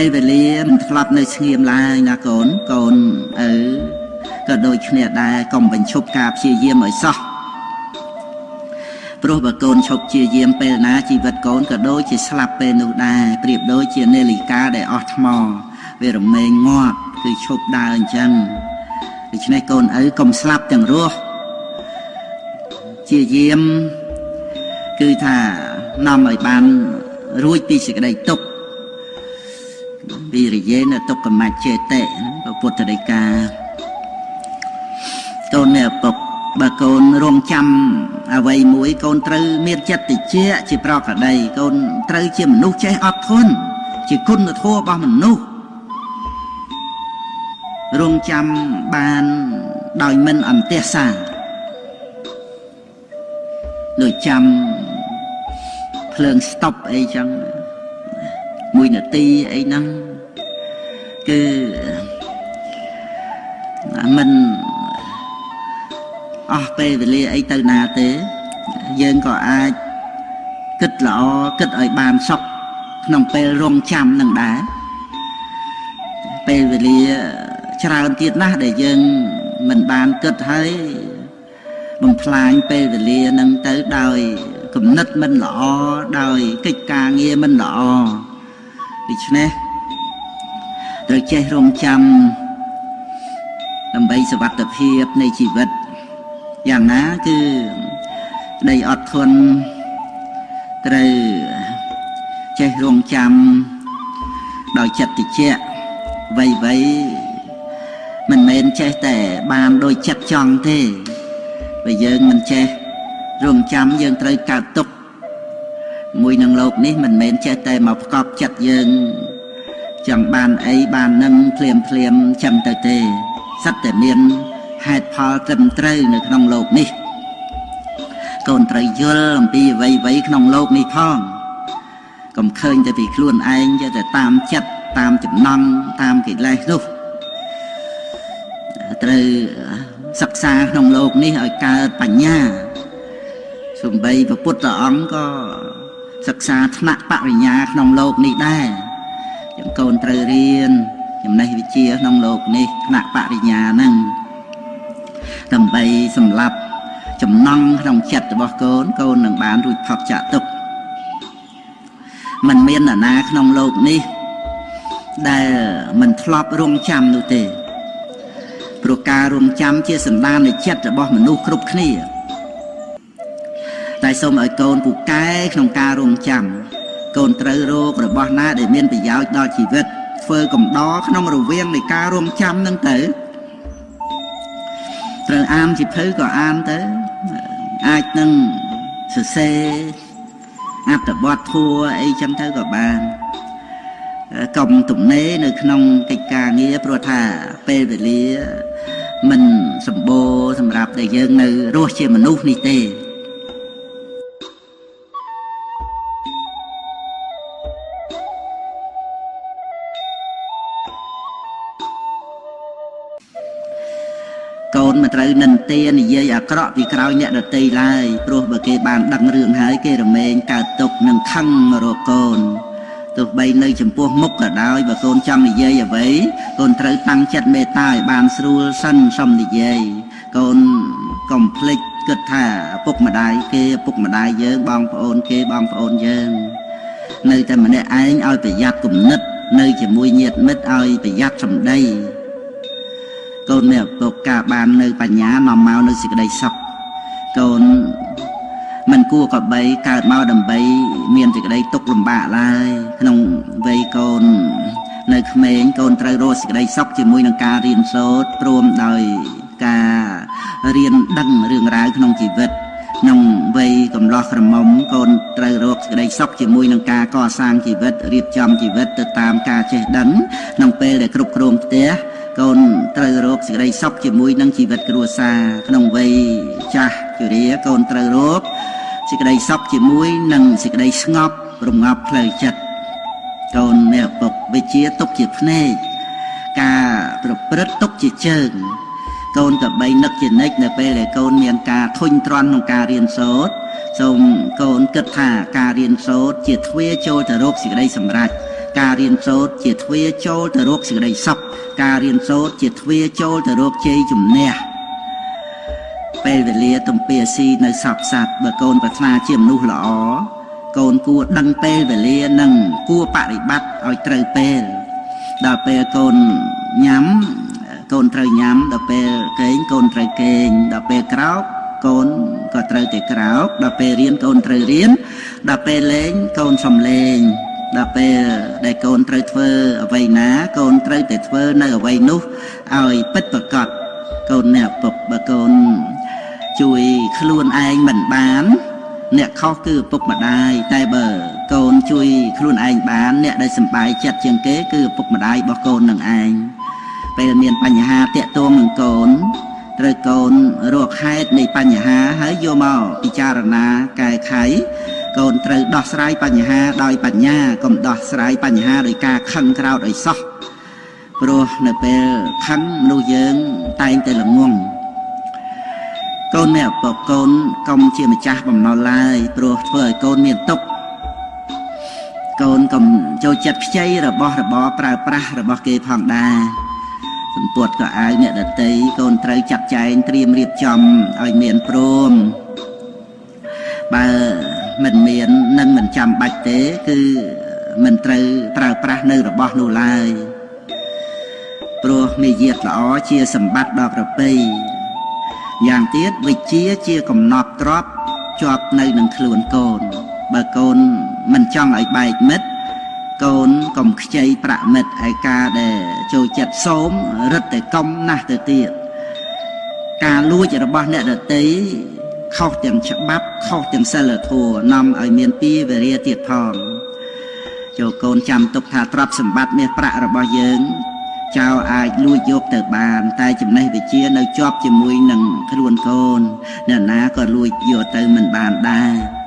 ពេលវេលាមិនធ្លាប់នៅស្ងៀមឡើយណាកូនកូនឪក៏ដូចគ្នាដែរកុំបញ្ឈប់ការព្យាយាមឲ្យសោះព្រោះបើកូនឈប់ជាយាមពេលណាជីវិតកូនក៏ដូចជាស្លាប់ពេលនោះដែរប្រៀបដូចជានាឡិកាដែលអស់ថ្មវារមែងងាប់គឺឈប់ដើរអញ្ចឹងដូច្នេះកូនឪកុំស្លាប់ទាំងរស់ជាយាមគឺថានាំឲ្យបានរួចពីសេចក្តីទុក្ខ វិរិយេនទុក្ខមច្ចេតិពុទ្ធដីកាកូននេះឪពុកបើកូនរងចាំអ្វីមួយកូនត្រូវមានចិត្តតិចជាប្រកដីកូនត្រូវជាមនុស្សចេះអត់ធន់ជាគុណធម៌របស់មនុស្សរងចាំបានដោយមិនអន្តះសាដូចចាំភ្លើងស្តុបអីចឹងមួយនាទីអីហ្នឹង គឺមិនអស់ពេលវេលាអីទៅណាទេ យើងក៏អាចគិតល្អគិតឲ្យបានសុខក្នុងពេលរងចាំនឹងដែរពេលវេលាច្រើនទៀតណាស់ដែលយើងមិនបានគិតហើយបំផ្លាញពេលវេលានឹងទៅដោយគំនិតមិនល្អដោយកិច្ចការងារមិនល្អដូច្នេះ ត្រូវចេះរងចាំដើម្បីសវត្ថភាពនៃជីវិតយ៉ាងណាគឺដីអត់ធន់ត្រូវចេះរងចាំដោយចិត្តតិចវៃវៃមិនមែនចេះតែបានដោយចិត្តចង់ទេបើយើងមិនចេះរងចាំយើងត្រូវកើតទុកមួយនឹងលោកនេះមិនមែនចេះតែមកផ្កប់ចិត្តយើង ចង់បានអីបាននឹងភ្លាមភ្លាមចឹងទៅទេសត្វតែមានហេតុផលត្រឹមត្រូវនៅក្នុងโลกនេះកូនត្រូវយល់អំពីអ្វីអ្វីក្នុងโลกនេះផងកុំឃើញតែពីខ្លួនឯងយកតែតាមចិត្តតាមចំណង់តាមកិលេសនោះត្រូវសិក្សាក្នុងโลกនេះឲ្យកើតបញ្ញាសំបីព្រះពុទ្ធអង្គក៏សិក្សាថ្នាក់បរិញ្ញាក្នុងโลกនេះដែរ ចឹងកូនត្រូវរៀនចំណេះវិជ្ជាក្នុងលោកនេះថ្នាក់បរិញ្ញាហ្នឹងដើម្បីសម្លាប់ចំណង់ក្នុងចិត្តរបស់កូនកូននឹងបានរួចផុតចាក់ទុកมันមានអាណាក្នុងលោកនេះដែលមិនធ្លាប់រងចាំនោះទេព្រោះការរងចាំជាសន្តាននៃចិត្តរបស់មនុស្សគ្រប់គ្នាតែសូមឲ្យកូនពូកែក្នុងការរងចាំ កូនត្រូវរករបស់ណាដែលមានប្រយោជន៍ដល់ជីវិតធ្វើកំដរក្នុងរវាងនៃការរងចាំនឹងទៅត្រូវអានជីភៅក៏អានទៅអាចនឹងសរសេរអត្ថបទធัวអីចឹងទៅក៏បានកុំទំនេរនៅក្នុងកិច្ចការងារព្រោះថាពេលវេលាមិនសម្បូរសម្រាប់ដែលយើងនៅរស់ជាមនុស្សនេះទេ កូនមិនត្រូវនិន្ទានិយាយអាក្រក់ពីក្រោយអ្នកដតីឡើយព្រោះបើគេបានដឹងរឿងហើយគេរមែងកើតទុកនឹងខឹងរកកូនទោះបីនៅចំពោះមុខក៏ដោយបើកូនចង់និយាយអ្វីកូនត្រូវតាំងចិត្តមេត្តាឲ្យបានស្រួលសិនសុំនិយាយកូនកុំភ្លេចគិតថាឪពុកម្ដាយគេឪពុកម្ដាយយើងបងប្អូនគេបងប្អូនយើងនៅតែម្នាក់ឯងឲ្យប្រយ័ត្នគំនិត នៅជាមួយញាតិមិត្តឲ្យប្រយ័ត្នសម្ដី កូនមានឪពុកការបាននៅបញ្ញានាំមកនៅសេចក្តីសុខកូនមិនគួរកបីកើតមកដើម្បី មានសេចក្តីទុក្ខលំបាកឡើយក្នុងវ័យកូន នៅក្មេងកូនត្រូវរកសេចក្តីសុខជាមួយនឹងការរៀនសូត្រព្រមដោយការរៀនដឹងរឿងរ៉ាវក្នុងជីវិតក្នុងវ័យកំឡោះក្រមុំកូនត្រូវរកសេចក្តីសុខជាមួយនឹងការកសាងជីវិតរៀបចំជីវិតទៅតាមការចេះដឹងក្នុងពេលដែលគ្រប់គ្រងផ្ទះ កូនត្រូវរកសេចក្តីសុខជាមួយនឹងជីវិតគ្រួសារក្នុងវ័យចាស់ជរាកូនត្រូវរកសេចក្តីសុខជាមួយនឹងសេចក្តីស្ងប់រងាប់ផ្លូវចិត្តកូននេះឪពុកវិជាទុកជាភ្នែកការប្រព្រឹត្តទុកជាជើងកូនក៏បីនឹកជានិច្ចនៅពេលដែលកូនមានការធុញទ្រាន់ក្នុងការរៀនសូត្រសូមកូនគិតថាការរៀនសូត្រជាទ្វារចូលទៅរកសេចក្តីសម្រេចការរៀនសូត្រជាទ្វារចូលទៅរកសេចក្តីសុខ ការរៀនសូត្រជាទ្វារចូលទៅរកជ័យជំនះពេលវេលាទំពាស៊ីនៅសពសัตว์បើកូនប្រាថ្នាជាមនុស្សល្អកូនគួរដឹងពេលវេលានិងគួរបប្រតិបត្តិឲ្យត្រូវពេលដល់ពេលកូនញ៉ាំកូនត្រូវញ៉ាំដល់ពេលគេងកូនត្រូវគេងដល់ពេលក្រោកកូនក៏ត្រូវតែក្រោកដល់ពេលរៀនកូនត្រូវរៀនដល់ពេលលេងកូនសំលេង ដល់ពេលដែលកូនត្រូវធ្វើអ្វីណា កូនត្រូវតែធ្វើនៅអ្វីនោះឲ្យពិតប្រកបកូនអ្នកពុកបើកូនជួយខ្លួនឯងមិនបាន អ្នកខុសគឺឪពុកម្ដាយតែបើកូនជួយខ្លួនឯងបាន អ្នកដែលសំបាយចិត្តជាងគេគឺឪពុកម្ដាយរបស់កូននឹងឯងពេលមានបញ្ហាតាក់ទងនឹងកូនត្រូវកូនរកហេតុនៃបញ្ហាហើយយកមកពិចារណាកែខៃ កូនត្រូវដោះស្រាយបញ្ហាដោយបញ្ញាកុំដោះស្រាយបញ្ហាដោយការខឹងក្រោធឲ្យសោះព្រោះនៅពេលខឹងមនុស្សយើងតែងតែល្ងងកូនអ្នកបកូនកុំជាម្ចាស់បំណុលឡើយព្រោះធ្វើឲ្យកូនមានទុក្ខកូនកុំចូលចិត្តខ្ចីរបស់របរប្រើប្រាស់របស់គេផងដែរសម្ពុតក៏អាវអ្នកដតីកូនត្រូវចាត់ចែងត្រៀមរៀបចំឲ្យមានព្រមបើ មិនមាននឹងមិនចាំបាច់ទេ គឺមិនត្រូវប្រើប្រាស់នៅរបស់នោះឡើយព្រោះមាយាទល្អជាសម្បត្តិដ៏ប្រពៃយ៉ាងទៀតវិជាជាកំណត់ទ្របជាប់នៅនឹងខ្លួនកូន បើកូនមិនចង់ឲ្យបែកមិត្តកូនកុំខ្ចីប្រាក់មិត្តឯការដែលចូលចិត្តសោមរឹតតែកុំណាស់ទៅទៀតការលួចរបស់អ្នកដតី ខុសទាំងច្បាប់ខុសទាំងសិលធម៌នាំឲ្យមានពីវេរាទៀតផងចូលកូនចាំទុកថាទ្រព្យសម្បត្តិមាសប្រាក់របស់យើង ចៅអាចលួចយកទៅបាន តែចំណេះវិជ្ជានៅជាប់ជាមួយនឹងខ្លួនកូនអ្នកណាក៏លួចយកទៅមិនបានដែរ